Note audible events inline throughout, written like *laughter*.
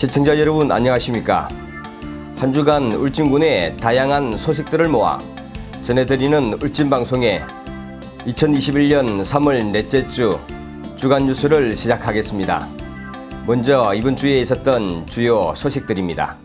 시청자 여러분 안녕하십니까? 한 주간 울진군의 다양한 소식들을 모아 전해드리는 울진방송의 2021년 3월 넷째 주 주간 뉴스를 시작하겠습니다. 먼저 이번 주에 있었던 주요 소식들입니다.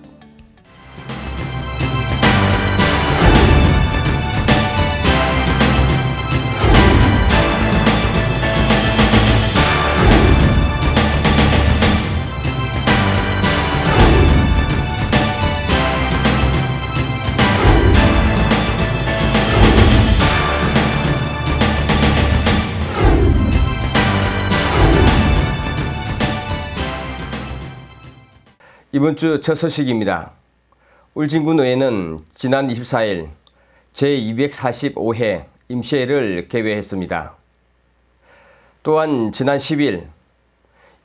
이번 주 첫 소식입니다. 울진군 의회는 지난 24일 제245회 임시회를 개회했습니다. 또한 지난 10일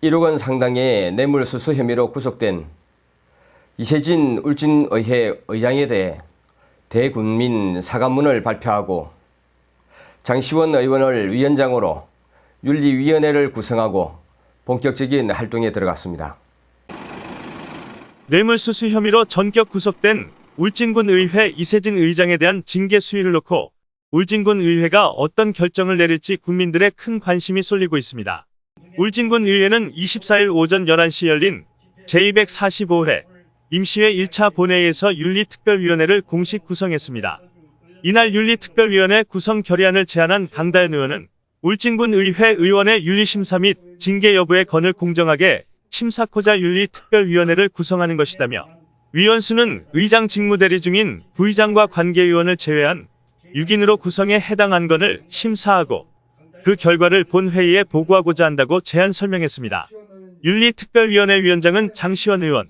1억 원 상당의 뇌물수수 혐의로 구속된 이세진 울진의회 의장에 대해 대군민 사과문을 발표하고 장시원 의원을 위원장으로 윤리위원회를 구성하고 본격적인 활동에 들어갔습니다. 뇌물수수 혐의로 전격 구속된 울진군 의회 이세진 의장에 대한 징계 수위를 놓고 울진군 의회가 어떤 결정을 내릴지 국민들의 큰 관심이 쏠리고 있습니다. 울진군 의회는 24일 오전 11시 열린 제245회 임시회 1차 본회의에서 윤리특별위원회를 공식 구성했습니다. 이날 윤리특별위원회 구성 결의안을 제안한 강다현 의원은 울진군 의회 의원의 윤리심사 및 징계 여부의 건을 공정하게 심사코자 윤리특별위원회를 구성하는 것이다며 위원수는 의장 직무대리 중인 부의장과 관계위원을 제외한 6인으로 구성해 해당 안건을 심사하고 그 결과를 본회의에 보고하고자 한다고 제안 설명했습니다. 윤리특별위원회 위원장은 장시원 의원,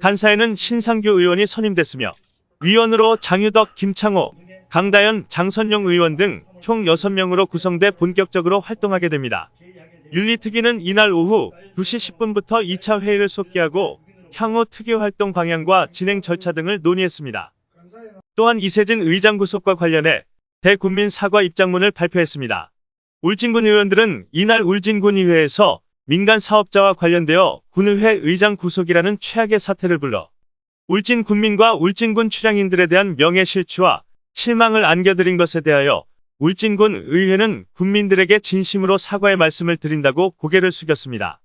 간사에는 신상규 의원이 선임됐으며 위원으로 장유덕, 김창호, 강다현, 장선용 의원 등 총 6명으로 구성돼 본격적으로 활동하게 됩니다. 윤리특위는 이날 오후 2시 10분부터 2차 회의를 속기하고 향후 특위 활동 방향과 진행 절차 등을 논의했습니다. 또한 이세진 의장 구속과 관련해 대국민 사과 입장문을 발표했습니다. 울진군 의원들은 이날 울진군의회에서 민간 사업자와 관련되어 군의회 의장 구속이라는 최악의 사태를 불러 울진 군민과 울진군 출향인들에 대한 명예실추와 실망을 안겨드린 것에 대하여 울진군 의회는 국민들에게 진심으로 사과의 말씀을 드린다고 고개를 숙였습니다.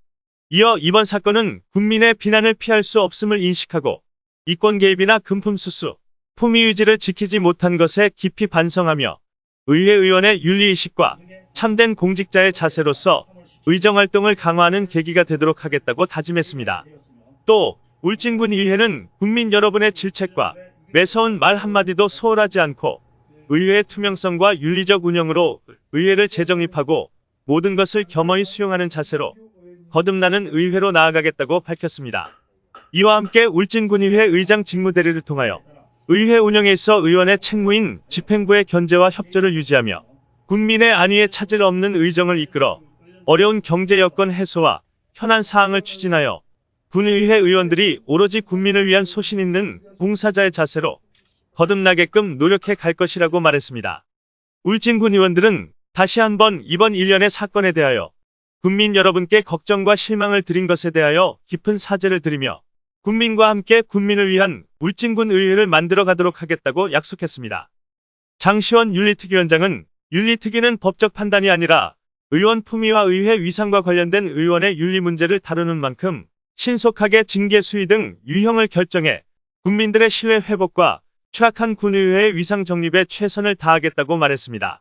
이어 이번 사건은 국민의 비난을 피할 수 없음을 인식하고 이권 개입이나 금품 수수, 품위 유지를 지키지 못한 것에 깊이 반성하며 의회 의원의 윤리의식과 참된 공직자의 자세로서 의정활동을 강화하는 계기가 되도록 하겠다고 다짐했습니다. 또 울진군 의회는 국민 여러분의 질책과 매서운 말 한마디도 소홀하지 않고 의회의 투명성과 윤리적 운영으로 의회를 재정립하고 모든 것을 겸허히 수용하는 자세로 거듭나는 의회로 나아가겠다고 밝혔습니다. 이와 함께 울진군의회 의장 직무대리를 통하여 의회 운영에 있어 의원의 책무인 집행부의 견제와 협조를 유지하며 국민의 안위에 차질 없는 의정을 이끌어 어려운 경제 여건 해소와 현안 사항을 추진하여 군의회 의원들이 오로지 국민을 위한 소신 있는 봉사자의 자세로 거듭나게끔 노력해 갈 것이라고 말했습니다. 울진군 의원들은 다시 한번 이번 일련의 사건에 대하여 국민 여러분께 걱정과 실망을 드린 것에 대하여 깊은 사죄를 드리며 국민과 함께 국민을 위한 울진군 의회를 만들어 가도록 하겠다고 약속했습니다. 장시원 윤리특위원장은 윤리특위는 법적 판단이 아니라 의원 품위와 의회 위상과 관련된 의원의 윤리 문제를 다루는 만큼 신속하게 징계 수위 등 유형을 결정해 국민들의 신뢰 회복과 추악한 군의회의 위상 정립에 최선을 다하겠다고 말했습니다.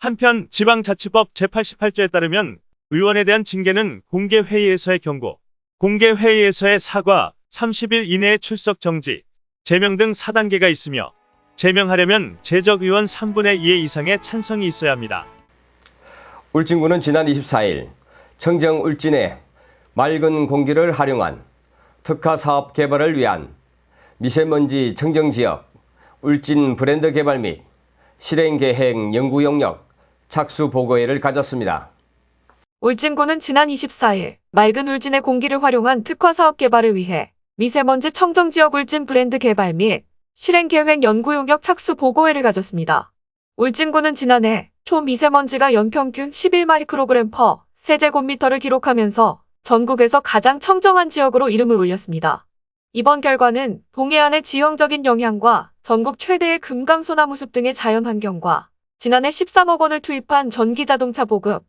한편 지방자치법 제88조에 따르면 의원에 대한 징계는 공개회의에서의 경고, 공개회의에서의 사과, 30일 이내의 출석 정지, 제명 등 4단계가 있으며 제명하려면 재적의원 3분의 2의 이상의 찬성이 있어야 합니다. 울진군은 지난 24일 청정 울진의 맑은 공기를 활용한 특화 사업 개발을 위한 미세먼지 청정 지역 울진 브랜드 개발 및 실행 계획 연구 용역 착수 보고회를 가졌습니다. 울진군은 지난 24일 맑은 울진의 공기를 활용한 특화 사업 개발을 위해 미세먼지 청정 지역 울진 브랜드 개발 및 실행 계획 연구 용역 착수 보고회를 가졌습니다. 울진군은 지난해 초미세먼지가 연평균 11마이크로그램 퍼 세제곱미터를 기록하면서 전국에서 가장 청정한 지역으로 이름을 올렸습니다. 이번 결과는 동해안의 지형적인 영향과 전국 최대의 금강소나무 숲 등의 자연환경과 지난해 13억 원을 투입한 전기자동차 보급,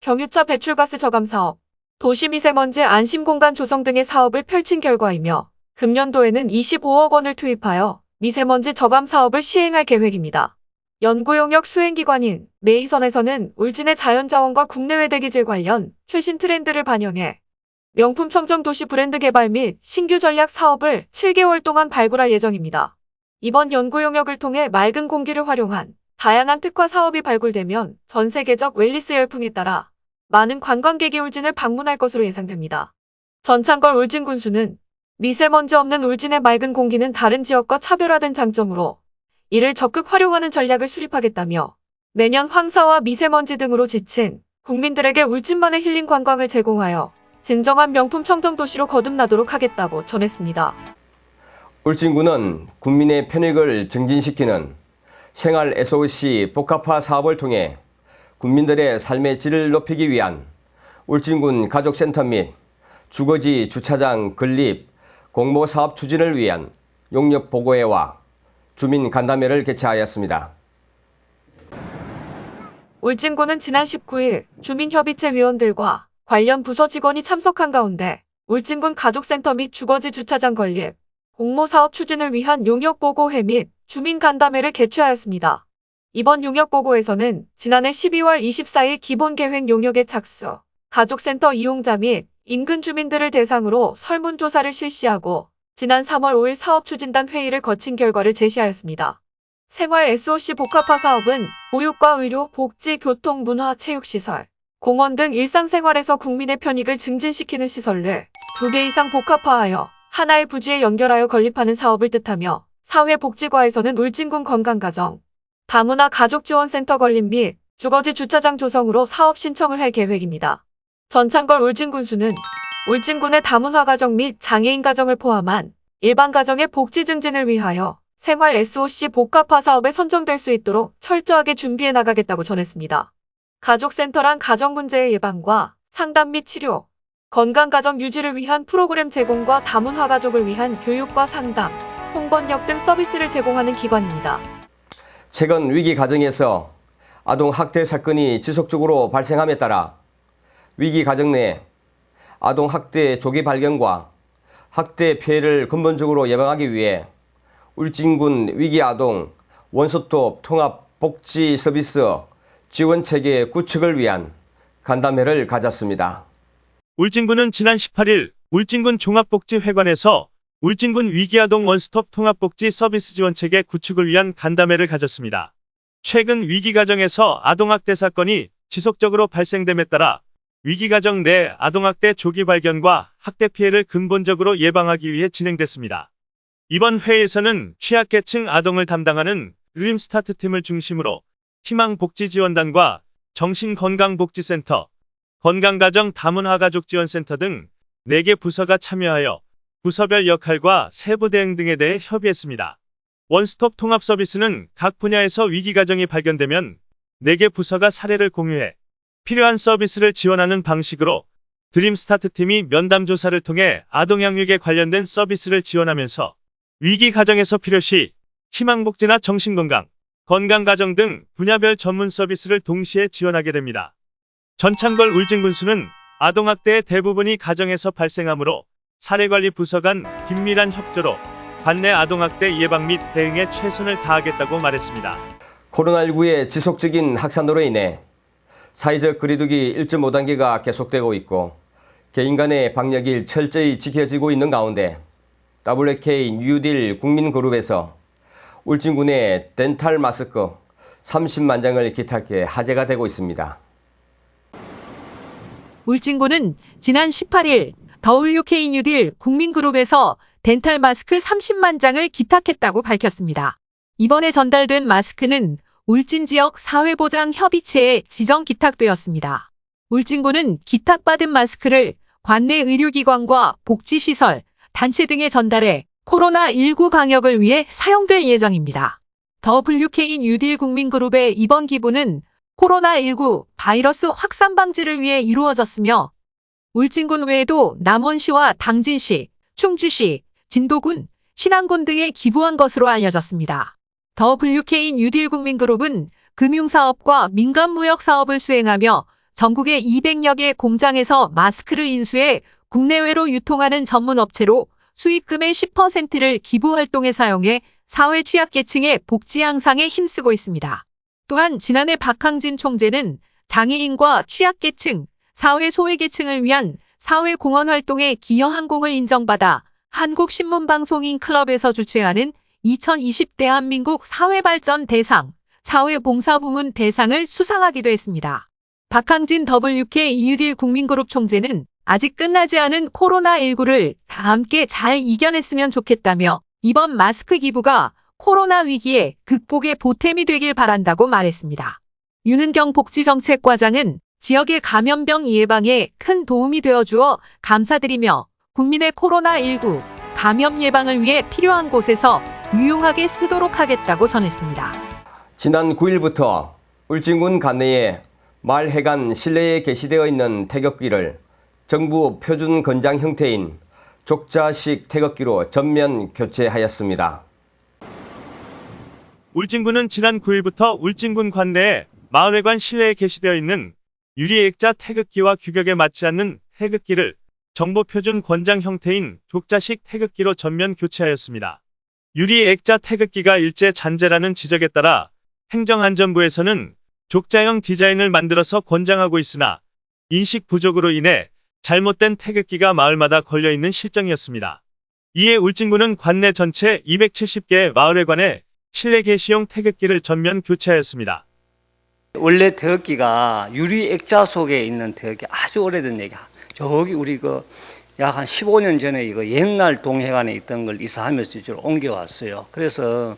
경유차 배출가스 저감 사업, 도시미세먼지 안심공간 조성 등의 사업을 펼친 결과이며 금년도에는 25억 원을 투입하여 미세먼지 저감 사업을 시행할 계획입니다. 연구용역 수행기관인 메이선에서는 울진의 자연자원과 국내외 대기질 관련 최신 트렌드를 반영해 명품 청정 도시 브랜드 개발 및 신규 전략 사업을 7개월 동안 발굴할 예정입니다. 이번 연구 용역을 통해 맑은 공기를 활용한 다양한 특화 사업이 발굴되면 전 세계적 웰리스 열풍에 따라 많은 관광객이 울진을 방문할 것으로 예상됩니다. 전창걸 울진 군수는 미세먼지 없는 울진의 맑은 공기는 다른 지역과 차별화된 장점으로 이를 적극 활용하는 전략을 수립하겠다며 매년 황사와 미세먼지 등으로 지친 국민들에게 울진만의 힐링 관광을 제공하여 진정한 명품 청정 도시로 거듭나도록 하겠다고 전했습니다. 울진군은 국민의 편익을 증진시키는 생활 SOC 복합화 사업을 통해 국민들의 삶의 질을 높이기 위한 울진군 가족센터 및 주거지 주차장 건립 공모 사업 추진을 위한 용역 보고회와 주민 간담회를 개최하였습니다. 울진군은 지난 19일 주민협의체 위원들과 관련 부서 직원이 참석한 가운데 울진군 가족센터 및 주거지 주차장 건립, 공모사업 추진을 위한 용역보고회 및 주민간담회를 개최하였습니다. 이번 용역보고에서는 지난해 12월 24일 기본계획 용역에 착수, 가족센터 이용자 및 인근 주민들을 대상으로 설문조사를 실시하고 지난 3월 5일 사업추진단 회의를 거친 결과를 제시하였습니다. 생활 SOC 복합화 사업은 보육과 의료, 복지, 교통, 문화, 체육시설, 공원 등 일상생활에서 국민의 편익을 증진시키는 시설을 두 개 이상 복합화하여 하나의 부지에 연결하여 건립하는 사업을 뜻하며 사회복지과에서는 울진군 건강가정, 다문화 가족지원센터 건립 및 주거지 주차장 조성으로 사업 신청을 할 계획입니다. 전창걸 울진군수는 울진군의 다문화 가정 및 장애인 가정을 포함한 일반 가정의 복지 증진을 위하여 생활 SOC 복합화 사업에 선정될 수 있도록 철저하게 준비해 나가겠다고 전했습니다. 가족센터란 가정 문제의 예방과 상담 및 치료, 건강가정 유지를 위한 프로그램 제공과 다문화 가족을 위한 교육과 상담, 홍번역 등 서비스를 제공하는 기관입니다. 최근 위기 가정에서 아동 학대 사건이 지속적으로 발생함에 따라 위기 가정 내 아동 학대 조기 발견과 학대 피해를 근본적으로 예방하기 위해 울진군 위기 아동 원스톱 통합 복지 서비스 지원 체계 구축을 위한 간담회를 가졌습니다. 울진군은 지난 18일 울진군 종합복지회관에서 울진군 위기아동 원스톱 통합복지 서비스 지원 체계 구축을 위한 간담회를 가졌습니다. 최근 위기가정에서 아동학대 사건이 지속적으로 발생됨에 따라 위기가정 내 아동학대 조기 발견과 학대 피해를 근본적으로 예방하기 위해 진행됐습니다. 이번 회의에서는 취약계층 아동을 담당하는 드림스타트팀을 중심으로 희망복지지원단과 정신건강복지센터, 건강가정 다문화가족지원센터 등 4개 부서가 참여하여 부서별 역할과 세부 대응 등에 대해 협의했습니다. 원스톱 통합 서비스는 각 분야에서 위기 가정이 발견되면 4개 부서가 사례를 공유해 필요한 서비스를 지원하는 방식으로 드림 스타트 팀이 면담 조사를 통해 아동 양육에 관련된 서비스를 지원하면서 위기 가정에서 필요시 희망복지나 정신건강, 건강가정 등 분야별 전문 서비스를 동시에 지원하게 됩니다. 전찬걸 울진군수는 아동학대의 대부분이 가정에서 발생하므로 사례관리 부서 간 긴밀한 협조로 관내 아동학대 예방 및 대응에 최선을 다하겠다고 말했습니다. 코로나19의 지속적인 확산으로 인해 사회적 거리두기 1.5단계가 계속되고 있고 개인 간의 방역이 철저히 지켜지고 있는 가운데 WK 뉴딜 국민그룹에서 울진군의 덴탈 마스크 30만 장을 기탁해 화제가 되고 있습니다. 울진군은 지난 18일 WK 뉴딜 국민그룹에서 덴탈 마스크 30만 장을 기탁했다고 밝혔습니다. 이번에 전달된 마스크는 울진 지역 사회보장협의체에 지정 기탁되었습니다. 울진군은 기탁받은 마스크를 관내 의료기관과 복지시설, 단체 등에 전달해 코로나19 방역을 위해 사용될 예정입니다. WK 뉴딜 국민그룹의 이번 기부는 코로나19 바이러스 확산 방지를 위해 이루어졌으며 울진군 외에도 남원시와 당진시, 충주시, 진도군, 신안군 등에 기부한 것으로 알려졌습니다. WK 뉴딜 국민그룹은 금융사업과 민간무역 사업을 수행하며 전국의 200여 개 공장에서 마스크를 인수해 국내외로 유통하는 전문 업체로 수익금의 10%를 기부 활동에 사용해 사회 취약계층의 복지 향상에 힘쓰고 있습니다. 또한 지난해 박항진 총재는 장애인과 취약계층, 사회 소외계층을 위한 사회공헌 활동에 기여한 공을 인정받아 한국신문방송인 클럽에서 주최하는 2020 대한민국 사회발전 대상, 사회봉사부문 대상을 수상하기도 했습니다. 박항진 WK 이유딜 국민그룹 총재는 아직 끝나지 않은 코로나19를 다 함께 잘 이겨냈으면 좋겠다며 이번 마스크 기부가 코로나 위기에 극복의 보탬이 되길 바란다고 말했습니다. 윤은경 복지정책과장은 지역의 감염병 예방에 큰 도움이 되어 주어 감사드리며 국민의 코로나19 감염 예방을 위해 필요한 곳에서 유용하게 쓰도록 하겠다고 전했습니다. 지난 9일부터 울진군 관내에 말해간 실내에 게시되어 있는 태극기를 정부 표준 건장 형태인 족자식 태극기로 전면 교체하였습니다. 울진군은 지난 9일부터 울진군 관내에 마을회관 실내에 게시되어 있는 유리액자 태극기와 규격에 맞지 않는 태극기를 정보표준 권장 형태인 족자식 태극기로 전면 교체하였습니다. 유리액자 태극기가 일제 잔재라는 지적에 따라 행정안전부에서는 족자형 디자인을 만들어서 권장하고 있으나 인식 부족으로 인해 잘못된 태극기가 마을마다 걸려있는 실정이었습니다. 이에 울진군은 관내 전체 270개 마을회관에 실내 게시용 태극기를 전면 교체하였습니다. 원래 태극기가 유리 액자 속에 있는 태극기 아주 오래된 얘기야. 저기 우리 그 약 한 15년 전에 이거 옛날 동해관에 있던 걸 이사하면서 이쪽으로 옮겨왔어요. 그래서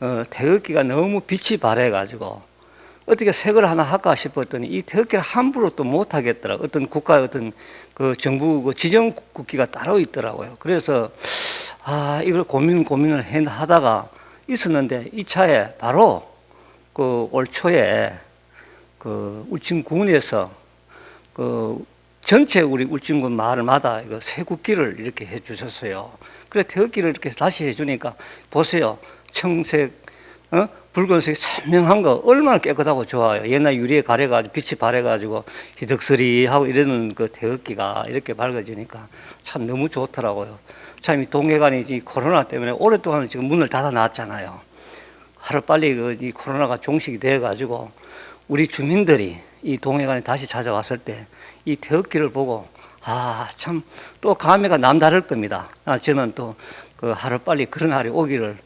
어, 태극기가 너무 빛이 바래가지고 어떻게 색을 하나 할까 싶었더니 이 태극기를 함부로 또 못 하겠더라. 어떤 국가 어떤 그 정부 그 지정 국기가 따로 있더라고요. 그래서 아 이걸 고민 고민을 해 하다가 있었는데 이 차에 바로 그 올 초에 그 울진군에서 그 전체 우리 울진군 마을마다 이거 새 국기를 이렇게 해 주셨어요. 그래 태극기를 이렇게 다시 해 주니까 보세요. 청색, 어? 붉은색 선명한 거 얼마나 깨끗하고 좋아요. 옛날 유리에 가려가지고 빛이 바래가지고 희덕스리하고 이러는 그 태극기가 이렇게 밝아지니까 참 너무 좋더라고요. 참 이 동해관이 이 코로나 때문에 오랫동안 지금 문을 닫아 놨잖아요. 하루 빨리 그 이 코로나가 종식이 돼가지고 우리 주민들이 이 동해관에 다시 찾아왔을 때이 태극기를 보고 아 참 또 감회가 남다를 겁니다. 아, 저는 또 그 하루 빨리 그런 날이 오기를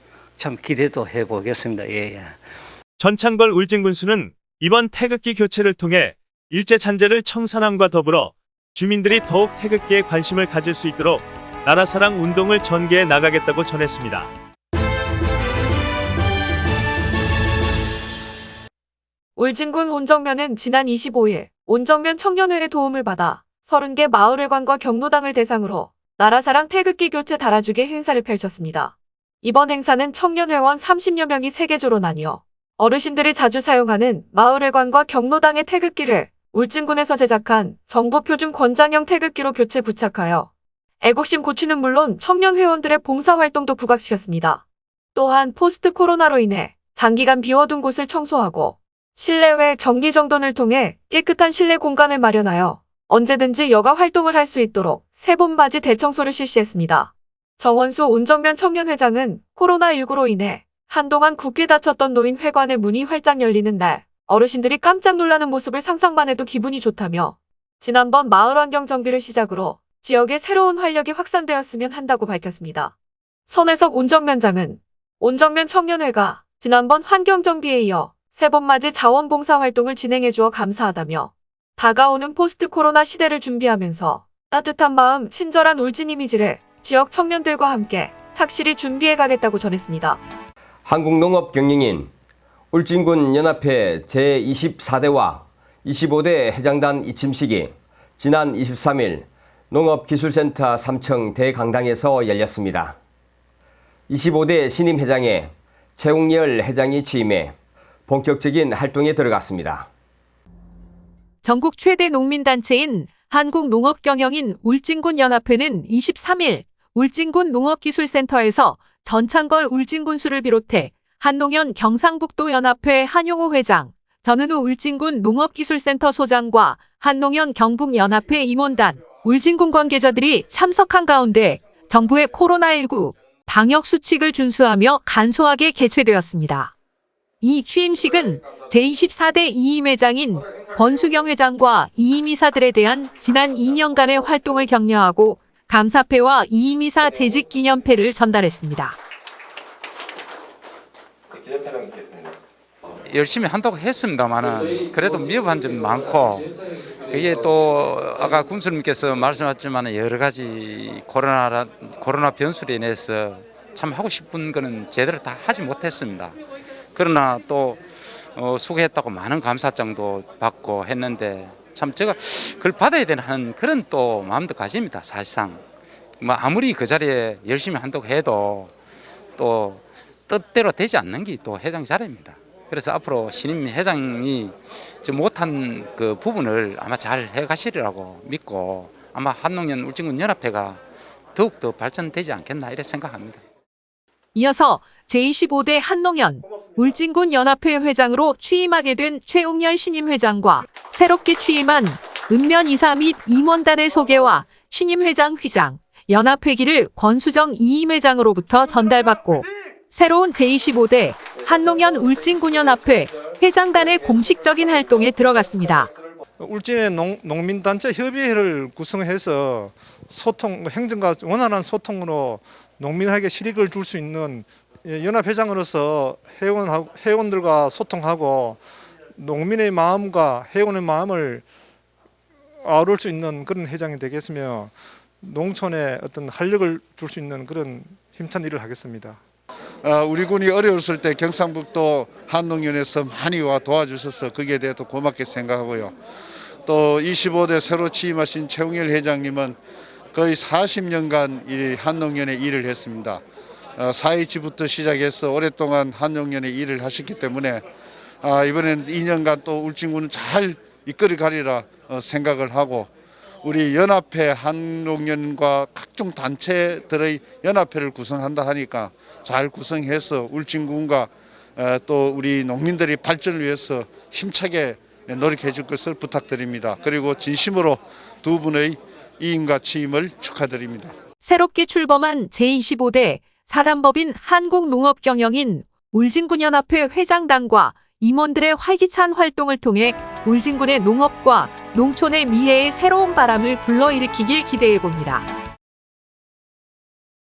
참 기대도 해보겠습니다. 예, 예. 전창걸 울진군수는 이번 태극기 교체를 통해 일제 잔재를 청산함과 더불어 주민들이 더욱 태극기에 관심을 가질 수 있도록 나라사랑 운동을 전개해 나가겠다고 전했습니다. 울진군 온정면은 지난 25일 온정면 청년회의 도움을 받아 30개 마을회관과 경로당을 대상으로 나라사랑 태극기 교체 달아주기 행사를 펼쳤습니다. 이번 행사는 청년회원 30여 명이 세계조로 나뉘어 어르신들이 자주 사용하는 마을회관과 경로당의 태극기를 울진군에서 제작한 정보표준 권장형 태극기로 교체 부착하여 애국심 고취는 물론 청년 회원들의 봉사활동도 부각시켰습니다. 또한 포스트 코로나로 인해 장기간 비워둔 곳을 청소하고 실내외 정기정돈을 통해 깨끗한 실내 공간을 마련하여 언제든지 여가 활동을 할 수 있도록 세봄맞이 대청소를 실시했습니다. 정원수 온정면 청년회장은 코로나19로 인해 한동안 굳게 닫혔던 노인회관의 문이 활짝 열리는 날 어르신들이 깜짝 놀라는 모습을 상상만 해도 기분이 좋다며 지난번 마을 환경 정비를 시작으로 지역에 새로운 활력이 확산되었으면 한다고 밝혔습니다. 손혜석 온정면장은 온정면 청년회가 지난번 환경 정비에 이어 세 번 맞이 자원봉사 활동을 진행해 주어 감사하다며 다가오는 포스트 코로나 시대를 준비하면서 따뜻한 마음, 친절한 울진 이미지를 지역 청년들과 함께 착실히 준비해 가겠다고 전했습니다. 한국농업경영인 울진군 연합회 제24대와 25대 회장단 이침식이 지난 23일 농업기술센터 3층 대강당에서 열렸습니다. 25대 신임 회장에 최웅열 회장이 취임해 본격적인 활동에 들어갔습니다. 전국 최대 농민단체인 한국농업경영인 울진군 연합회는 23일 울진군 농업기술센터에서 전창걸 울진군수를 비롯해 한농연 경상북도 연합회 한용호 회장, 전은우 울진군 농업기술센터 소장과 한농연 경북연합회 임원단, 울진군 관계자들이 참석한 가운데 정부의 코로나19 방역 수칙을 준수하며 간소하게 개최되었습니다. 이 취임식은 제24대 이임 회장인 권수경 회장과 이임 이사들에 대한 지난 2년간의 활동을 격려하고 감사패와 이임이사 재직 기념패를 전달했습니다. 열심히 한다고 했습니다만은 그래도 미흡한 점이 많고 그게 또 아까 군수님께서 말씀하셨지만 여러 가지 코로나 코로나 변수로 인해서 참 하고 싶은 거는 제대로 다 하지 못했습니다. 그러나 또 어, 수고했다고 많은 감사장도 받고 했는데 참 제가 그걸 받아야 되는 그런 또 마음도 가집니다. 사실상 뭐 아무리 그 자리에 열심히 한다고 해도 또 뜻대로 되지 않는 게 또 회장 자리입니다. 그래서 앞으로 신임 회장이 좀 못한 그 부분을 아마 잘 해가시리라고 믿고 아마 한농연 울진군 연합회가 더욱 더 발전되지 않겠나 이렇게 생각합니다. 이어서 제25대 한농연 울진군 연합회 회장으로 취임하게 된 최웅열 신임 회장과 새롭게 취임한 읍면 이사 및 임원단의 소개와 신임 회장 휘장, 연합회기를 권수정 이임 회장으로부터 전달받고 새로운 제25대 한농연 울진군 연합회 회장단의 공식적인 활동에 들어갔습니다. 울진의 농, 농민단체 협의회를 구성해서 소통, 행정과 원활한 소통으로 농민에게 실익을 줄 수 있는 예, 연합회장으로서 회원, 회원들과 소통하고 농민의 마음과 회원의 마음을 아우를 수 있는 그런 회장이 되겠으며 농촌에 어떤 활력을 줄 수 있는 그런 힘찬 일을 하겠습니다. 어, 우리 군이 어려웠을 때 경상북도 한농연에서 많이 와 도와주셔서 거기에 대해 또 고맙게 생각하고요. 또 25대 새로 취임하신 최웅일 회장님은 거의 40년간 이 한농연에 일을 했습니다. 어, 4.27부터 시작해서 오랫동안 한농연에 일을 하셨기 때문에 아, 이번에는 2년간 또 울진군을 잘 이끌어 가리라 어, 생각을 하고 우리 연합회 한농연과 각종 단체들의 연합회를 구성한다 하니까 잘 구성해서 울진군과 어, 또 우리 농민들의 발전을 위해서 힘차게 노력해 줄 것을 부탁드립니다. 그리고 진심으로 두 분의 이임과 취임을 축하드립니다. 새롭게 출범한 제25대 사단법인 한국농업경영인 울진군연합회 회장단과 임원들의 활기찬 활동을 통해 울진군의 농업과 농촌의 미래의 새로운 바람을 불러일으키길 기대해봅니다.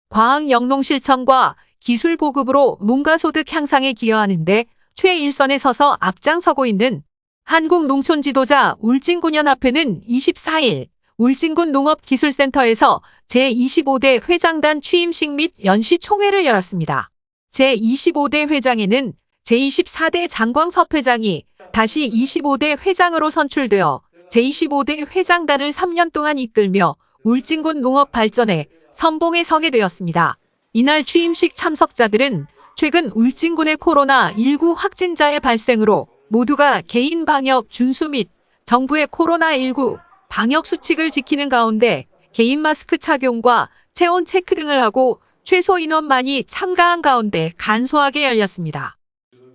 과학영농실천과 기술 보급으로 농가소득 향상에 기여하는데 최일선에 서서 앞장서고 있는 한국농촌 지도자 울진군연합회는 24일 울진군 농업기술센터에서 제25대 회장단 취임식 및 연시 총회를 열었습니다. 제25대 회장에는 제24대 장광섭 회장이 다시 25대 회장으로 선출되어 제25대 회장단을 3년 동안 이끌며 울진군 농업 발전에 선봉에 서게 되었습니다. 이날 취임식 참석자들은 최근 울진군의 코로나19 확진자의 발생으로 모두가 개인 방역 준수 및 정부의 코로나19 방역 수칙을 지키는 가운데 개인 마스크 착용과 체온 체크 등을 하고 최소 인원만이 참가한 가운데 간소하게 열렸습니다.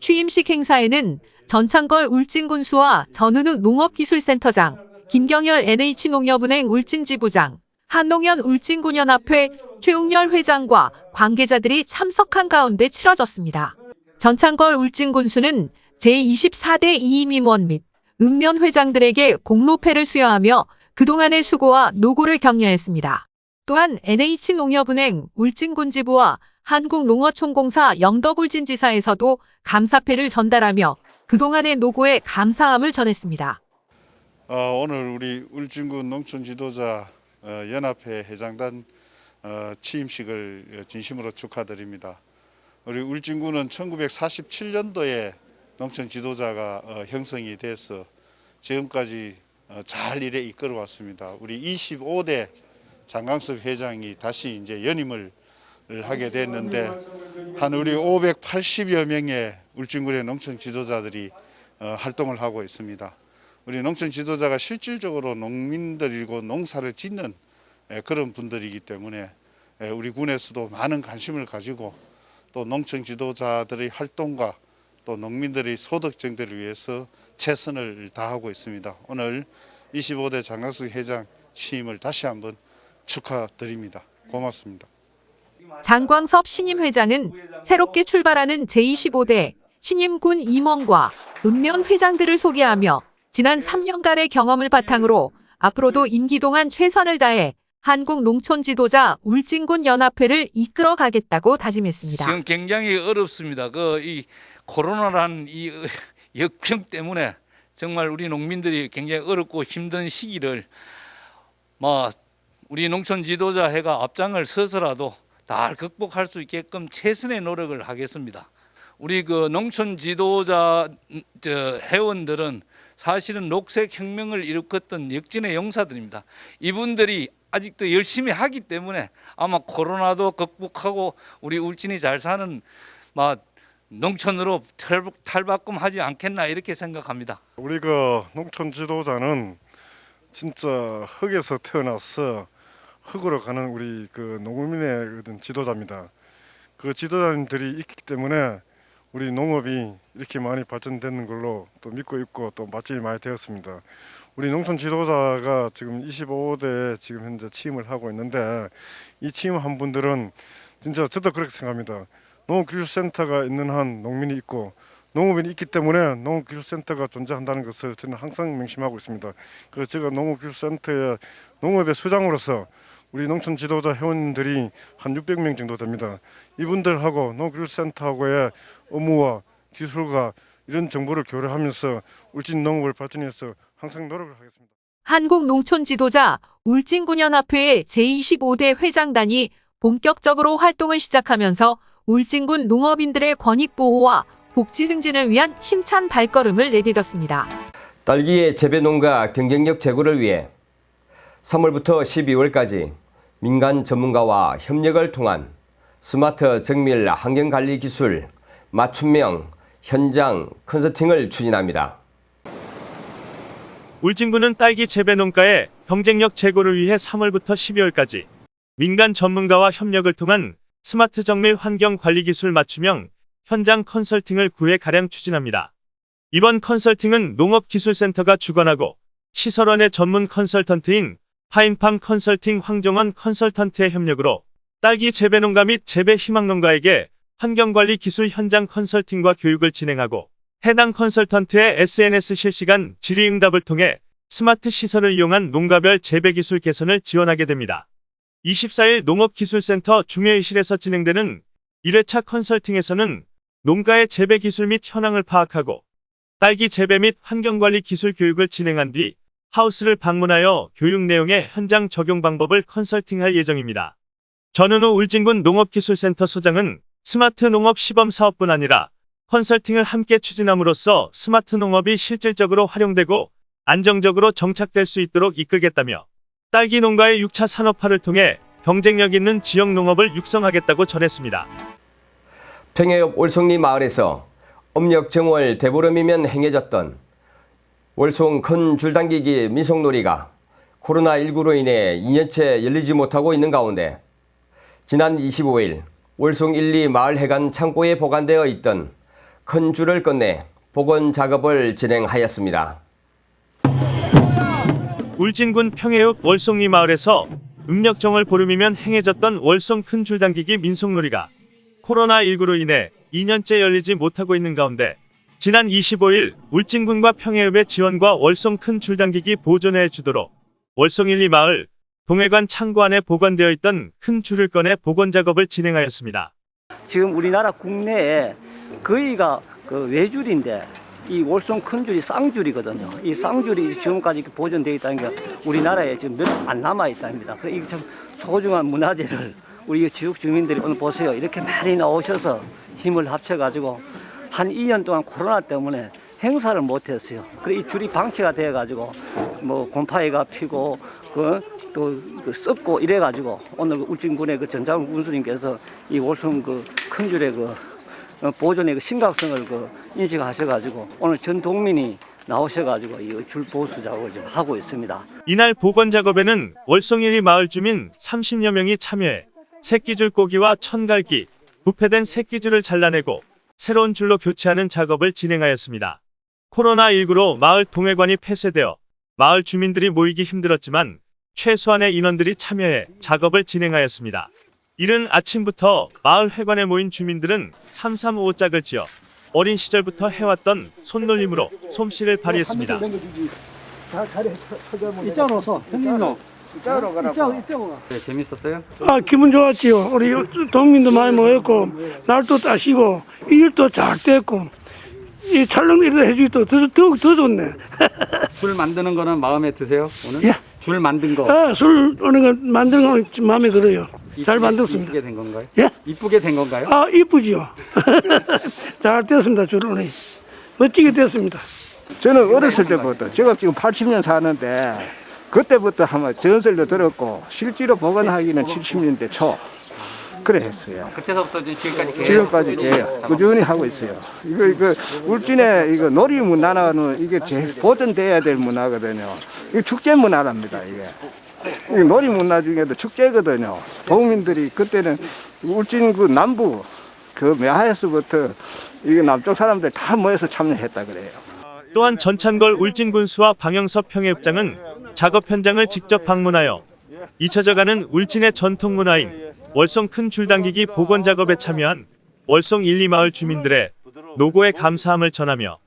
취임식 행사에는 전창걸 울진군수와 전은우 농업기술센터장, 김경열 NH농협은행 울진지부장, 한농연 울진군연합회 최웅열 회장과 관계자들이 참석한 가운데 치러졌습니다. 전창걸 울진군수는 제24대 이임임원 및 읍면 회장들에게 공로패를 수여하며 그동안의 수고와 노고를 격려했습니다. 또한 NH농협은행 울진군지부와 한국농어촌공사 영덕울진지사에서도 감사패를 전달하며 그동안의 노고에 감사함을 전했습니다. 어, 오늘 우리 울진군 농촌 지도자 어, 연합회 회장단 어, 취임식을 진심으로 축하드립니다. 우리 울진군은 1947년도에 농촌 지도자가 어, 형성이 돼서 지금까지 어, 잘 일에 이끌어 왔습니다. 우리 25대 장강섭 회장이 다시 이제 연임을 하게 됐는데 한 우리 580여 명의 울진군의 농촌 지도자들이 어, 활동을 하고 있습니다. 우리 농촌 지도자가 실질적으로 농민들이고 농사를 짓는 예, 그런 분들이기 때문에 예, 우리 군에서도 많은 관심을 가지고 또 농촌 지도자들의 활동과 또 농민들의 소득 증대를 위해서 최선을 다하고 있습니다. 오늘 25대 장학숙 회장 취임을 다시 한번 축하드립니다. 고맙습니다. 장광섭 신임 회장은 새롭게 출발하는 제25대 신임군 임원과 읍면 회장들을 소개하며 지난 3년간의 경험을 바탕으로 앞으로도 임기 동안 최선을 다해 한국 농촌 지도자 울진군 연합회를 이끌어 가겠다고 다짐했습니다. 지금 굉장히 어렵습니다. 그 이 코로나란 이 *laughs* 역병 때문에 정말 우리 농민들이 굉장히 어렵고 힘든 시기를 뭐 우리 농촌 지도자 회가 앞장을 서서라도 다 극복할 수 있게끔 최선의 노력을 하겠습니다. 우리 그 농촌 지도자 저 회원들은 사실은 녹색 혁명을 일으켰던 역진의 용사들입니다. 이분들이 아직도 열심히 하기 때문에 아마 코로나도 극복하고 우리 울진이 잘 사는 막 농촌으로 탈- 탈바꿈하지 않겠나 이렇게 생각합니다. 우리 그 농촌 지도자는 진짜 흙에서 태어나서 흙으로 가는 우리 그 농민의 지도자입니다. 그 지도자님들이 있기 때문에 우리 농업이 이렇게 많이 발전되는 걸로 또 믿고 있고 또 맛집이 많이 되었습니다. 우리 농촌 지도자가 지금 25대 지금 현재 취임을 하고 있는데 이 취임한 분들은 진짜 저도 그렇게 생각합니다. 농업기술센터가 있는 한 농민이 있고 농업인이 있기 때문에 농업기술센터가 존재한다는 것을 저는 항상 명심하고 있습니다. 그 제가 농업기술센터의 농업의 수장으로서 우리 농촌 지도자 회원들이 한 600명 정도 됩니다. 이분들하고 농업기술센터하고의 업무와 기술과 이런 정보를 교류하면서 울진 농업을 발전해서 항상 노력을 하겠습니다. 한국 농촌 지도자 울진군연합회의 제25대 회장단이 본격적으로 활동을 시작하면서 울진군 농업인들의 권익 보호와 복지 증진을 위한 힘찬 발걸음을 내디뎠습니다. 딸기의 재배 농가 경쟁력 제고를 위해 3월부터 12월까지 민간 전문가와 협력을 통한 스마트 정밀 환경관리 기술 맞춤형 현장 컨설팅을 추진합니다. 울진군은 딸기 재배 농가의 경쟁력 제고를 위해 3월부터 12월까지 민간 전문가와 협력을 통한 스마트 정밀 환경 관리 기술 맞춤형 현장 컨설팅을 9회 가량 추진합니다. 이번 컨설팅은 농업기술센터가 주관하고 시설원의 전문 컨설턴트인 파인팜 컨설팅 황정원 컨설턴트의 협력으로 딸기 재배 농가 및 재배 희망 농가에게 환경관리 기술 현장 컨설팅과 교육을 진행하고 해당 컨설턴트의 SNS 실시간 질의응답을 통해 스마트 시설을 이용한 농가별 재배 기술 개선을 지원하게 됩니다. 24일 농업기술센터 중회의실에서 진행되는 1회차 컨설팅에서는 농가의 재배 기술 및 현황을 파악하고 딸기 재배 및 환경관리 기술 교육을 진행한 뒤 하우스를 방문하여 교육 내용의 현장 적용 방법을 컨설팅할 예정입니다. 전은호 울진군 농업기술센터 소장은 스마트 농업 시범 사업뿐 아니라 컨설팅을 함께 추진함으로써 스마트 농업이 실질적으로 활용되고 안정적으로 정착될 수 있도록 이끌겠다며 딸기 농가의 6차 산업화를 통해 경쟁력 있는 지역 농업을 육성하겠다고 전했습니다. 평해읍 월송리 마을에서 음력 정월 대보름이면 행해졌던 월송 큰 줄당기기 민속놀이가 코로나19로 인해 2년째 열리지 못하고 있는 가운데 지난 25일 월송 1, 2 마을 해관 창고에 보관되어 있던 큰 줄을 꺼내 복원 작업을 진행하였습니다. 울진군 평해읍 월송리 마을에서 음력정을 보름이면 행해졌던 월송 큰 줄당기기 민속놀이가 코로나19로 인해 2년째 열리지 못하고 있는 가운데 지난 25일 울진군과 평해읍의 지원과 월송 큰 줄당기기 보존해 주도록 월송 1, 2 마을 동해관 창고 안에 보관되어 있던 큰 줄을 꺼내 복원 작업을 진행하였습니다. 지금 우리나라 국내에 거의가 그 외줄인데 이 월송 큰 줄이 쌍줄이거든요. 이 쌍줄이 지금까지 이렇게 보존되어 있다는 게 우리나라에 지금 몇 안 남아 있답니다. 그래 이게 참 소중한 문화재를 우리 지역 주민들이 오늘 보세요. 이렇게 많이 나오셔서 힘을 합쳐가지고 한 2년 동안 코로나 때문에 행사를 못했어요. 그래 이 줄이 방치가 돼가지고 뭐 곰팡이가 피고 그또 그 썩고 이래가지고 오늘 그 울진군의 그 전장훈 군수님께서 이 월성 그 큰 줄의 그 어, 보존의 그 심각성을 그 인식하셔가지고 오늘 전 동민이 나오셔가지고 이 줄 보수 작업을 지금 하고 있습니다. 이날 복원 작업에는 월송일리 마을 주민 30여 명이 참여해 새끼줄 꼬기와 천갈기, 부패된 새끼줄을 잘라내고 새로운 줄로 교체하는 작업을 진행하였습니다. 코로나19로 마을 동해관이 폐쇄되어 마을 주민들이 모이기 힘들었지만 최소한의 인원들이 참여해 작업을 진행하였습니다. 이른 아침부터 마을 회관에 모인 주민들은 335짝을 지어 어린 시절부터 해왔던 손놀림으로 솜씨를 발휘했습니다. 아 기분 좋았지요. 우리 동민도 많이 모였고 날도 따시고 일도 잘 됐고 이 촬영 일도 해주기도 더, 더, 더 좋네. *laughs* 줄 만드는 거는 마음에 드세요? 오늘? 예. 줄 만든 거. 아, 술 오는 거 만드는 거 마음에 들어요. 잘 이쁘게- 만들었습니다. 이쁘게 된 건가요? 예? 이쁘게 된 건가요? 아 이쁘지요. *laughs* 잘 됐습니다. 줄 오늘 멋지게 됐습니다. 저는 어렸을 때부터 제가 지금 80년 사는데 그때부터 한번 전설도 들었고 실제로 복원하기는 70년대 초 그래 했어요. 그때서부터 지금까지 계속 지금까지 계요 꾸준히 하고 있어요. 이거 이거 울진에 이거 놀이 문화는 이게 제일 보존돼야 될 문화거든요. 이거 축제 문화랍니다 이게. 이 놀이 문화 중에도 축제거든요. 도민들이 그때는 울진 그 남부 그 매하에서부터 이게 남쪽 사람들 다 모여서 참여했다 그래요. 또한 전찬걸 울진군수와 방영섭 평해읍장은 작업 현장을 직접 방문하여 잊혀져가는 울진의 전통 문화인 월송 큰 줄당기기 복원 작업에 참여한 월송 1, 2마을 주민들의 노고에 감사함을 전하며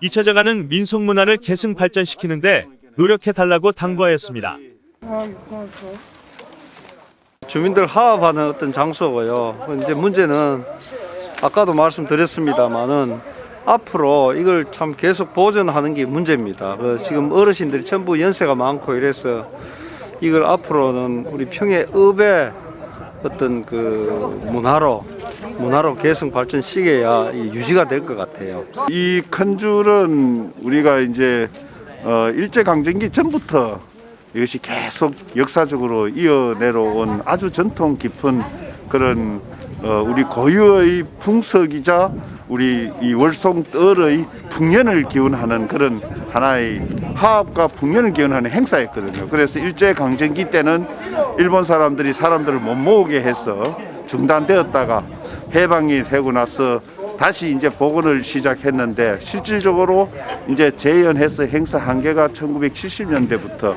잊혀져가는 민속 문화를 계승 발전시키는데 노력해달라고 당부하였습니다. 주민들 화합하는 어떤 장소고요. 이제 문제는 아까도 말씀드렸습니다만은 앞으로 이걸 참 계속 보존하는 게 문제입니다. 그 지금 어르신들이 전부 연세가 많고 이래서 이걸 앞으로는 우리 평해읍의 어떤 그 문화로 문화로 계속 발전시켜야 이 유지가 될 것 같아요. 이 큰 줄은 우리가 이제 어, 일제 강점기 전부터 이것이 계속 역사적으로 이어내려온 아주 전통 깊은 그런 어, 우리 고유의 풍속이자 우리 이 월송뜰의 풍년을 기원하는 그런 하나의 화합과 풍년을 기원하는 행사였거든요. 그래서 일제 강점기 때는 일본 사람들이 사람들을 못 모으게 해서 중단되었다가 해방이 되고 나서 다시 이제 복원을 시작했는데 실질적으로 이제 재연해서 행사 한계가 1970년대부터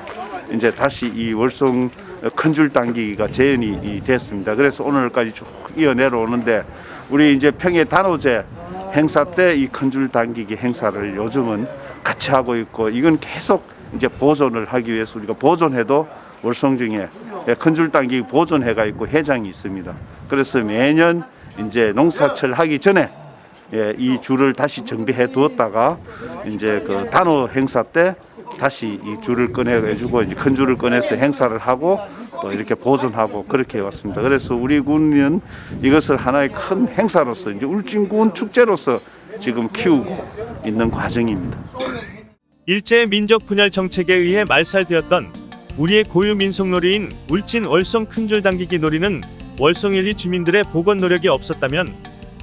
이제 다시 이 월송 큰 줄 당기기가 재연이 이 됐습니다. 그래서 오늘까지 쭉 이어 내려오는데 우리 이제 평해 단오제 행사 때 이 큰 줄 당기기 행사를 요즘은 같이 하고 있고 이건 계속 이제 보존을 하기 위해서 우리가 보존해도 월성 중에 큰 줄 당기기 보존회가 있고 회장이 있습니다. 그래서 매년 이제 농사철 하기 전에 예, 이 줄을 다시 정비해 두었다가 이제 그 단오 행사 때 다시 이 줄을 꺼내가지고 이제 큰 줄을 꺼내서 행사를 하고 또 이렇게 보존하고 그렇게 해왔습니다. 그래서 우리 군은 이것을 하나의 큰 행사로서 이제 울진군 축제로서 지금 키우고 있는 과정입니다. 일제 민족 분열 정책에 의해 말살되었던 우리의 고유 민속놀이인 울진 월성 큰 줄 당기기 놀이는 월성 1, 2 주민들의 복원 노력이 없었다면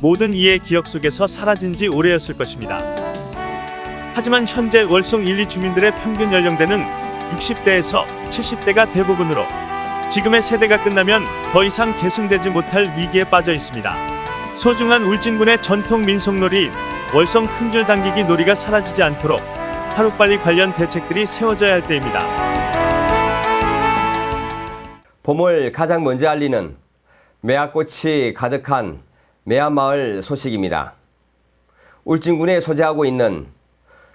모든 이의 기억 속에서 사라진 지 오래였을 것입니다. 하지만 현재 월송 1, 2 주민들의 평균 연령대는 60대에서 70대가 대부분으로 지금의 세대가 끝나면 더 이상 계승되지 못할 위기에 빠져 있습니다. 소중한 울진군의 전통 민속놀이 월성 큰줄 당기기 놀이가 사라지지 않도록 하루빨리 관련 대책들이 세워져야 할 때입니다. 봄을 가장 먼저 알리는 매화꽃이 가득한 매화마을 소식입니다. 울진군에 소재하고 있는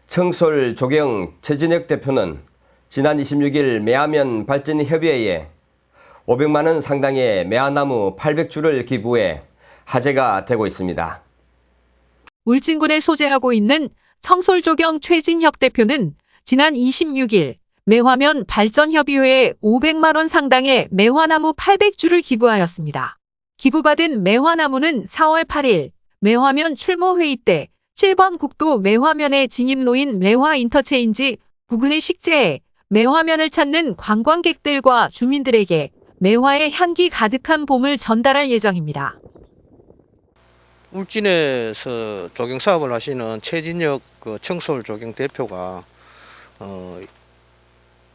청솔 조경 최진혁 대표는 지난 26일 매화면 발전협의회에 500만 원 상당의 매화나무 800주를 기부해 화제가 되고 있습니다. 울진군에 소재하고 있는 청솔조경 최진혁 대표는 지난 26일 매화면 발전협의회에 500만 원 상당의 매화나무 800주를 기부하였습니다. 기부받은 매화나무는 4월 8일 매화면 출모회의 때 7번 국도 매화면에 진입 놓인 매화 인터체인지 부근의 식재에 매화면을 찾는 관광객들과 주민들에게 매화의 향기 가득한 봄을 전달할 예정입니다. 울진에서 조경 사업을 하시는 최진혁 그 청솔 조경 대표가 어,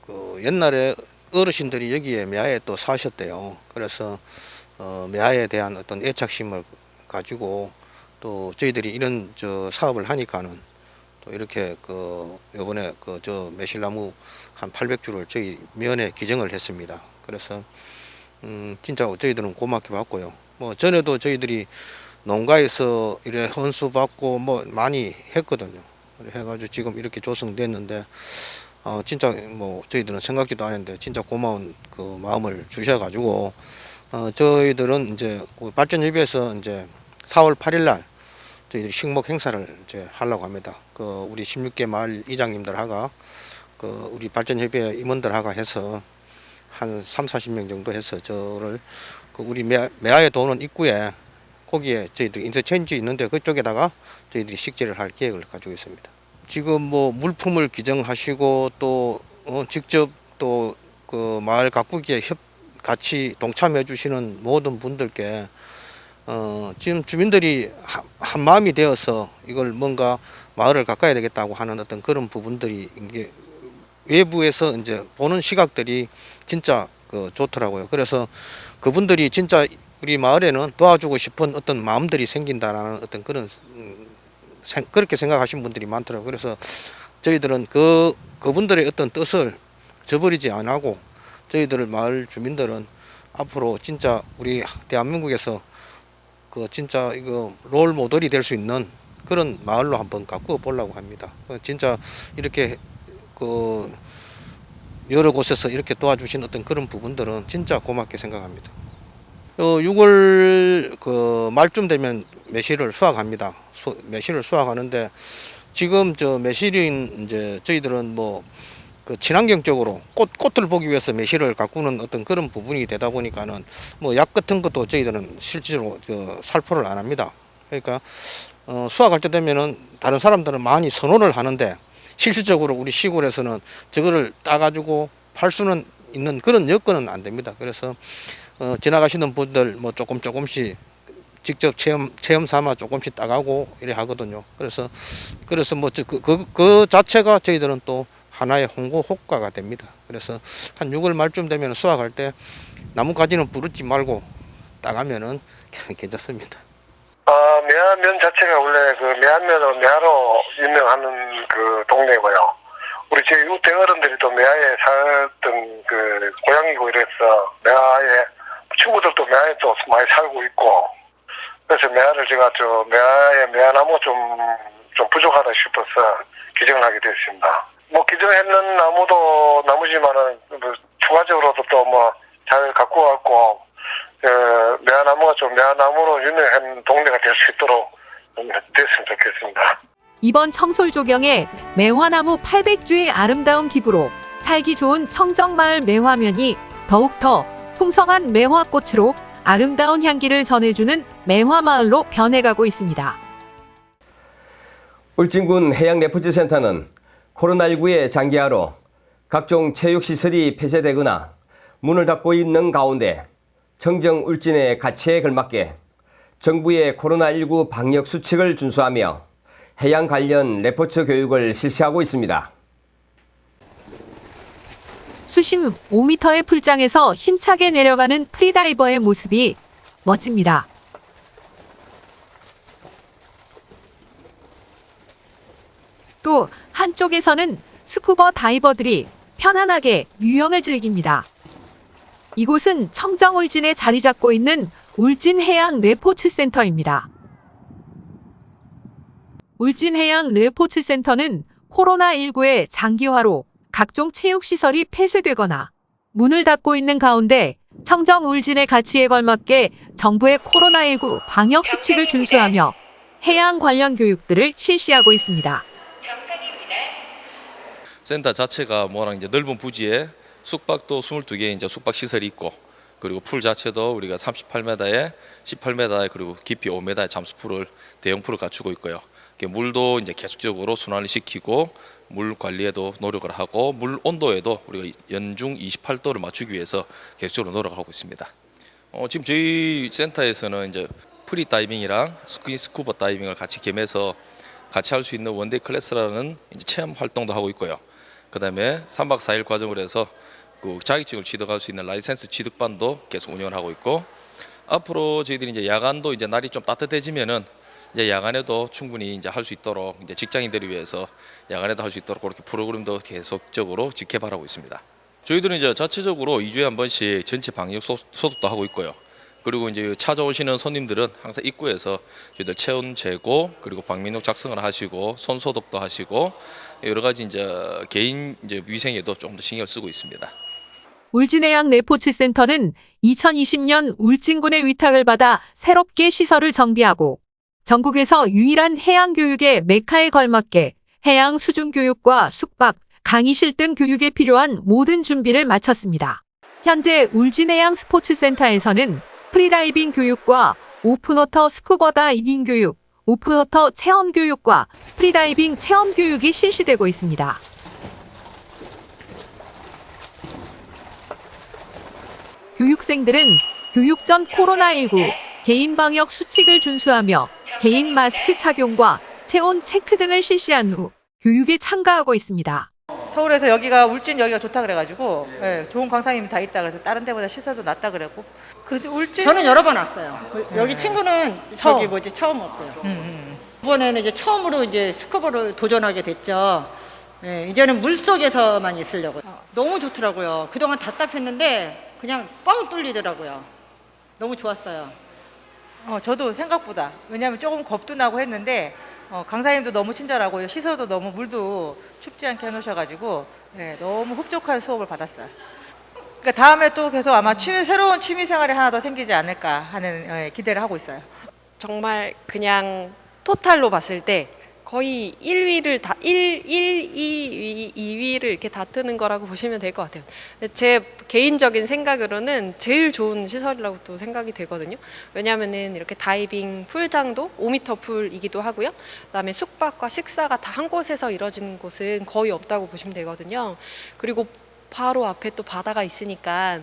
그 옛날에 어르신들이 여기에 매화에 또 사셨대요. 그래서 어, 매화에 대한 어떤 애착심을 가지고 또 저희들이 이런 저 사업을 하니까는 또 이렇게 그 요번에 그 저 매실나무 한 800주를 저희 면에 기증을 했습니다. 그래서 음 진짜 저희들은 고맙게 받고요. 뭐 전에도 저희들이 농가에서 이래 헌수 받고 뭐 많이 했거든요. 해가지고 지금 이렇게 조성됐는데 어 진짜 뭐 저희들은 생각지도 않았는데 진짜 고마운 그 마음을 주셔가지고 어 저희들은 이제 그 발전협의회에서 이제 4월 8일 날 저희들이 식목 행사를 이제 하려고 합니다. 그 우리 16개 마을 이장님들하고 그 우리 발전협의회 임원들하고 해서 한 3, 40명 정도 해서 저를 그 우리 매, 매화에 도는 입구에 거기에 저희들 인터체인지 있는데 그쪽에다가 저희들이 식재를 할 계획을 가지고 있습니다. 지금 뭐 물품을 기증하시고 또 어, 직접 또 그 마을 가꾸기에 협 같이 동참해 주시는 모든 분들께 어, 지금 주민들이 한, 한 마음이 되어서 이걸 뭔가 마을을 가까야 되겠다고 하는 어떤 그런 부분들이 이게 외부에서 이제 보는 시각들이 진짜 그 좋더라고요. 그래서 그분들이 진짜 우리 마을에는 도와주고 싶은 어떤 마음들이 생긴다라는 어떤 그런 음, 생- 그렇게 생각하시는 분들이 많더라고요. 그래서 저희들은 그 그분들의 어떤 뜻을 저버리지 안 하고 저희들 마을 주민들은 앞으로 진짜 우리 대한민국에서 그 진짜 이거 롤 모델이 될 수 있는 그런 마을로 한번 가꾸어 보려고 합니다. 어, 진짜 이렇게 그 여러 곳에서 이렇게 도와주신 어떤 그런 부분들은 진짜 고맙게 생각합니다. 어, 6월 그 말쯤 되면 매실을 수확합니다. 수, 매실을 수확하는데 지금 저 매실인 이제 저희들은 뭐 그 친환경적으로 꽃 꽃을 보기 위해서 매실을 가꾸는 어떤 그런 부분이 되다 보니까는 뭐 약 같은 것도 저희들은 실제로 그 살포를 안 합니다. 그러니까 어, 수확할 때 되면은 다른 사람들은 많이 선호를 하는데 실질적으로 우리 시골에서는 저거를 따가지고 팔 수는 있는 그런 여건은 안 됩니다. 그래서 어, 지나가시는 분들 뭐 조금 조금씩 직접 체험 체험 삼아 조금씩 따가고 이래 하거든요. 그래서 그래서 뭐그그 그, 그 자체가 저희들은 또 하나의 홍보 효과가 됩니다. 그래서 한 6월 말쯤 되면 수확할 때 나뭇가지는 부르지 말고 따가면은 *laughs* 괜찮습니다. 어, 매화면 자체가 원래 그 매화면으로 매화로 유명하는 그 동네고요. 우리 저희 우대 어른들이 또 매화에 살던 그 고향이고 이래서 매화에 친구들도 매화에 또 많이 살고 있고 그래서 매화를 제가 저 매화에 매화나무 좀, 좀 부족하다 싶어서 기증을 하게 됐습니다. 뭐 기증했는 나무도 나무지만은 뭐 추가적으로도 또 뭐 잘 갖고 왔고 어, 매화나무가 좀 매화나무로 유명한 동네가 될 수 있도록 됐으면 좋겠습니다. 이번 청솔 조경에 매화나무 800주의 아름다운 기부로 살기 좋은 청정마을 매화면이 더욱더 풍성한 매화꽃으로 아름다운 향기를 전해주는 매화마을로 변해가고 있습니다. 울진군 해양레포츠센터는 코로나19의 장기화로 각종 체육시설이 폐쇄되거나 문을 닫고 있는 가운데 청정 울진의 가치에 걸맞게 정부의 코로나19 방역 수칙을 준수하며 해양 관련 레포츠 교육을 실시하고 있습니다. 수심 5m의 풀장에서 힘차게 내려가는 프리다이버의 모습이 멋집니다. 또 한쪽에서는 스쿠버 다이버들이 편안하게 유영을 즐깁니다. 이곳은 청정 울진에 자리 잡고 있는 울진해양 레포츠센터입니다. 울진해양 레포츠센터는 코로나19의 장기화로 각종 체육시설이 폐쇄되거나 문을 닫고 있는 가운데 청정 울진의 가치에 걸맞게 정부의 코로나19 방역 수칙을 준수하며 해양 관련 교육들을 실시하고 있습니다. 센터 자체가 뭐랑 이제 넓은 부지에 숙박도 22개 이제 숙박 시설이 있고 그리고 풀 자체도 우리가 38m에 18m에 그리고 깊이 5m의 잠수풀을 대형 풀을 갖추고 있고요. 물도 이제 계속적으로 순환을 시키고 물 관리에도 노력을 하고 물 온도에도 우리가 연중 28도를 맞추기 위해서 계속적으로 노력하고 있습니다. 어, 지금 저희 센터에서는 이제 프리 다이빙이랑 스키 스쿠버 다이빙을 같이 겸해서 같이 할 수 있는 one day class라는 체험 활동도 하고 있고요. 그다음에 3박 4일 과정을 해서 그 자격증을 취득할 수 있는 라이센스 취득반도 계속 운영을 하고 있고 앞으로 저희들이 이제 야간도 이제 날이 좀 따뜻해지면은 이제 야간에도 충분히 이제 할 수 있도록 이제 직장인들을 위해서 야간에도 할 수 있도록 그렇게 프로그램도 계속적으로 재개발하고 있습니다. 저희들은 이제 자체적으로 2주에 한 번씩 전체 방역 소- 소독도 하고 있고요. 그리고 이제 찾아오시는 손님들은 항상 입구에서 저희들 체온 재고 그리고 방민록 작성을 하시고 손 소독도 하시고 여러 가지 이제 개인 이제 위생에도 좀 더 신경을 쓰고 있습니다. 울진해양 레포츠 센터는 2020년 울진군의 위탁을 받아 새롭게 시설을 정비하고 전국에서 유일한 해양 교육의 메카에 걸맞게 해양 수중 교육과 숙박, 강의실 등 교육에 필요한 모든 준비를 마쳤습니다. 현재 울진해양 스포츠센터에서는 프리다이빙 교육과 open water 스쿠버 다이빙 교육, open water 체험 교육과 프리다이빙 체험 교육이 실시되고 있습니다. 교육생들은 교육 전 코로나19 개인 방역 수칙을 준수하며 개인 마스크 착용과 체온 체크 등을 실시한 후 교육에 참가하고 있습니다. 서울에서 여기가 울진 여기가 좋다 그래가지고 예, 좋은 강사님이 다 있다 그래서 다른 데보다 시설도 낫다 그랬고 그 울진 저는 여러 번 왔어요. 여기 친구는 처음. 저기 뭐지 처음 왔고요. 이번에는 이제 처음으로 이제 스쿠버를 도전하게 됐죠. 예, 이제는 물 속에서만 있으려고. 너무 좋더라고요. 그동안 답답했는데 그냥 뻥 뚫리더라고요. 너무 좋았어요. 어, 저도 생각보다 왜냐하면 조금 겁도 나고 했는데 어, 강사님도 너무 친절하고 시설도 너무 물도 춥지 않게 해놓으셔가지고 예, 너무 흡족한 수업을 받았어요. 그러니까 다음에 또 계속 아마 취미, 새로운 취미 생활이 하나 더 생기지 않을까 하는 예, 기대를 하고 있어요. 정말 그냥 토탈로 봤을 때 거의 1위를 다 1, 1, 2, 2위를 이렇게 다투는 거라고 *laughs* 보시면 될 것 같아요. 제 개인적인 생각으로는 제일 좋은 시설이라고 또 생각이 되거든요. 왜냐하면은 이렇게 다이빙 풀장도 5m 풀이기도 하고요. 그다음에 숙박과 식사가 다 한 곳에서 이루어지는 곳은 거의 없다고 보시면 되거든요. 그리고 바로 앞에 또 바다가 있으니까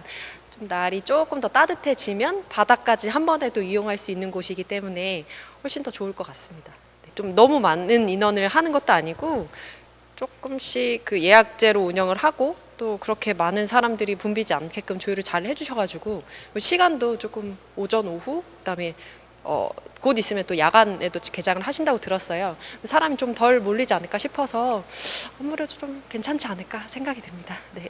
좀 날이 조금 더 따뜻해지면 바다까지 한 번에 도 이용할 수 있는 곳이기 때문에 훨씬 더 좋을 것 같습니다. 네, 좀 너무 많은 인원을 하는 것도 아니고 조금씩 그 예약제로 운영을 하고 또 그렇게 많은 사람들이 붐비지 않게끔 조율을 잘 해주셔가지고 시간도 조금 오전 오후 그다음에 어, 곧 있으면 또 야간에도 개장을 하신다고 들었어요. 사람이 좀 덜 몰리지 않을까 싶어서 아무래도 좀 괜찮지 않을까 생각이 듭니다. 네.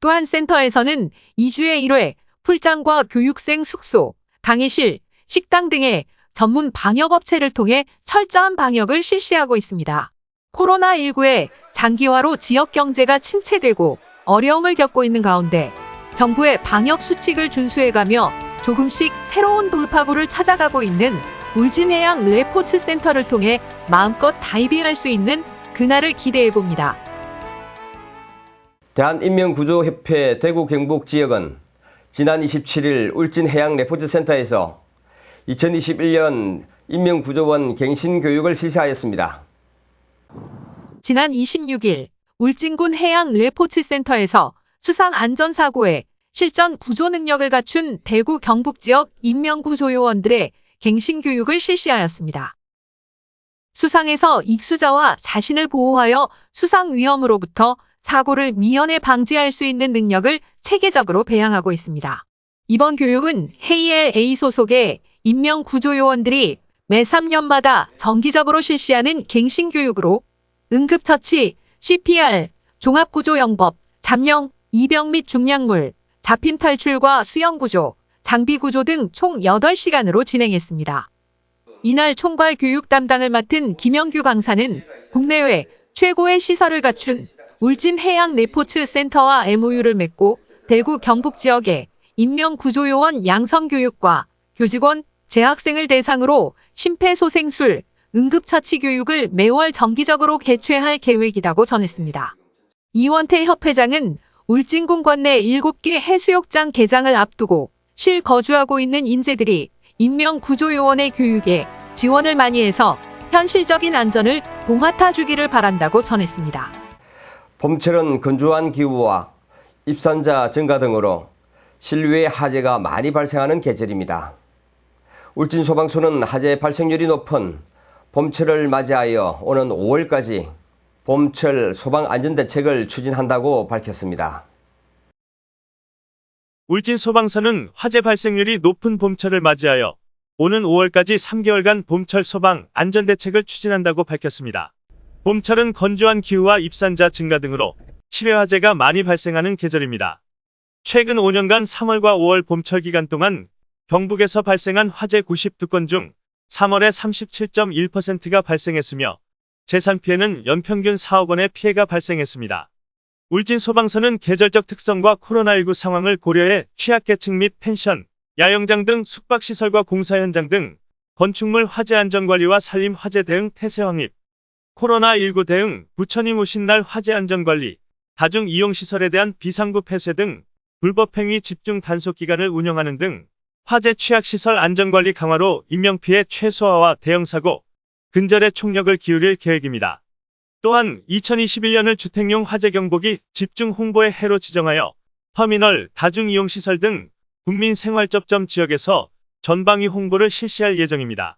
또한 센터에서는 2주에 1회 풀장과 교육생 숙소, 강의실, 식당 등의 전문 방역업체를 통해 철저한 방역을 실시하고 있습니다. 코로나19의 장기화로 지역 경제가 침체되고 어려움을 겪고 있는 가운데 정부의 방역 수칙을 준수해가며 조금씩 새로운 돌파구를 찾아가고 있는 울진해양 레포츠 센터를 통해 마음껏 다이빙할 수 있는 그날을 기대해 봅니다. 대한인명구조협회 대구 경북 지역은 지난 27일 울진해양 레포츠 센터에서 2021년 인명구조원 갱신교육을 실시하였습니다. 지난 26일 울진군 해양 레포츠 센터에서 수상 안전사고에 실전 구조 능력을 갖춘 대구 경북 지역 인명구조요원들의 갱신 교육을 실시하였습니다. 수상에서 익수자와 자신을 보호하여 수상 위험으로부터 사고를 미연에 방지할 수 있는 능력을 체계적으로 배양하고 있습니다. 이번 교육은 헤이엘 A 소속의 인명구조요원들이 매 3년마다 정기적으로 실시하는 갱신교육으로 응급처치, CPR, 종합구조영법, 잠영, 이병 및 중량물, 잡힌 탈출과 수영구조, 장비구조 등 총 8시간으로 진행했습니다. 이날 총괄 교육 담당을 맡은 김영규 강사는 국내외 최고의 시설을 갖춘 울진 해양 레포츠 센터와 MOU를 맺고 대구 경북 지역의 인명구조요원 양성교육과 교직원, 재학생을 대상으로 심폐소생술, 응급처치 교육을 매월 정기적으로 개최할 계획이라고 전했습니다. 이원태 협회장은 울진군 관내 7개 해수욕장 개장을 앞두고 실거주하고 있는 인재들이 인명구조요원의 교육에 지원을 많이 해서 현실적인 안전을 봉합해 주기를 바란다고 전했습니다. 봄철은 건조한 기후와 입산자 증가 등으로 실외 화재가 많이 발생하는 계절입니다. 울진 소방서는 화재 발생률이 높은 봄철을 맞이하여 오는 5월까지 봄철 소방 안전대책을 추진한다고 밝혔습니다. 울진 소방서는 화재 발생률이 높은 봄철을 맞이하여 오는 5월까지 3개월간 봄철 소방 안전대책을 추진한다고 밝혔습니다. 봄철은 건조한 기후와 입산자 증가 등으로 실외 화재가 많이 발생하는 계절입니다. 최근 5년간 3월과 5월 봄철 기간 동안 경북에서 발생한 화재 92건 중 3월에 37.1%가 발생했으며 재산 피해는 연평균 4억 원의 피해가 발생했습니다. 울진 소방서는 계절적 특성과 코로나19 상황을 고려해 취약계층 및 펜션, 야영장 등 숙박시설과 공사 현장 등 건축물 화재 안전관리와 산림 화재 대응 태세 확립, 코로나19 대응, 부처님 오신 날 화재 안전관리, 다중 이용시설에 대한 비상구 폐쇄 등 불법행위 집중 단속 기간을 운영하는 등 화재 취약시설 안전관리 강화로 인명피해 최소화와 대형사고, 근절에 총력을 기울일 계획입니다. 또한 2021년을 주택용 화재 경보기 집중 홍보의 해로 지정하여 터미널, 다중이용시설 등 국민 생활접점 지역에서 전방위 홍보를 실시할 예정입니다.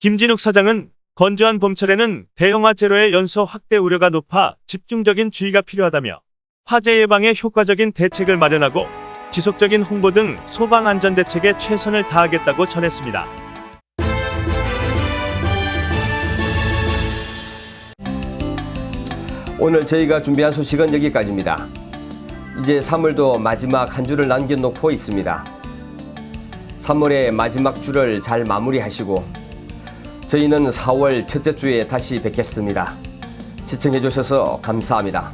김진욱 사장은 건조한 봄철에는 대형화 제로의 연소 확대 우려가 높아 집중적인 주의가 필요하다며 화재 예방에 효과적인 대책을 마련하고 지속적인 홍보 등 소방 안전 대책에 최선을 다하겠다고 전했습니다. 오늘 저희가 준비한 소식은 여기까지입니다. 이제 3월도 마지막 한 주를 남겨놓고 있습니다. 3월의 마지막 주를 잘 마무리하시고 저희는 4월 첫째 주에 다시 뵙겠습니다. 시청해주셔서 감사합니다.